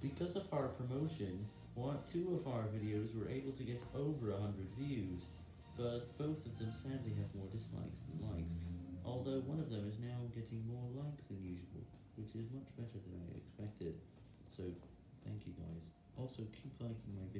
Because of our promotion, one, two of our videos were able to get over 100 views, but both of them sadly have more dislikes than likes, although one of them is now getting more likes than usual, which is much better than I expected, so thank you guys. Also, keep liking my videos.